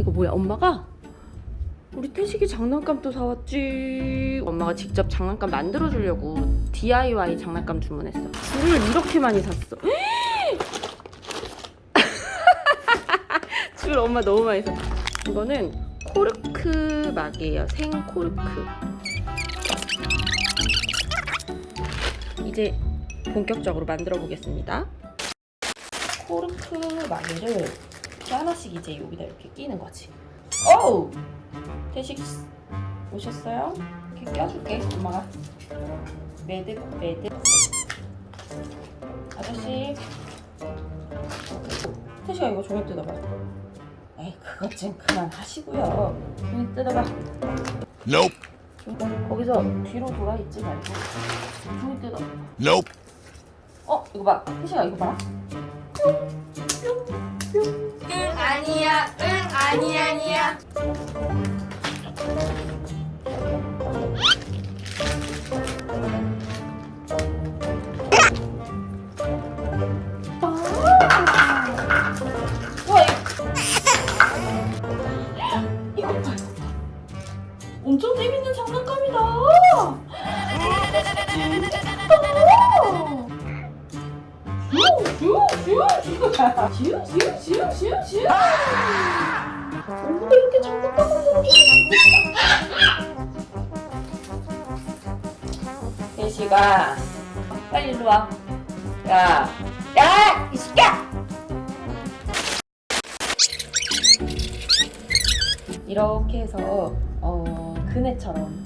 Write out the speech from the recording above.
이거 뭐야 엄마가? 우리 태식이 장난감 또 사왔지. 엄마가 직접 장난감 만들어주려고 DIY 장난감 주문했어. 줄을 이렇게 많이 샀어. 줄 엄마 너무 많이 샀어. 이거는 코르크 막이에요 생 코르크. 이제 본격적으로 만들어 보겠습니다. 코르크 마개를 하나씩 이제 여기다 이렇게 끼는 거지. 어우! 태식 오셨어요? 이렇게 껴줄게 엄마가. 매듭 매듭. 아저씨. 태식아 이거 종이 뜯어봐. 에이 그것 좀 그만하시고요. 종이 뜯어봐. Nope. 거기서 뒤로 돌아 있지 말고. 종이 뜯어. Nope. 어 이거 봐. 태식아 이거 봐 아니 아니야 엄청 재밌는 장난감이다 슈슈슈슈슈슈슈 얼굴에 이렇게 장난감을 대시가 빨리 일로 와. 야, 야, 이 새끼야! 이렇게 해서 어, 그네처럼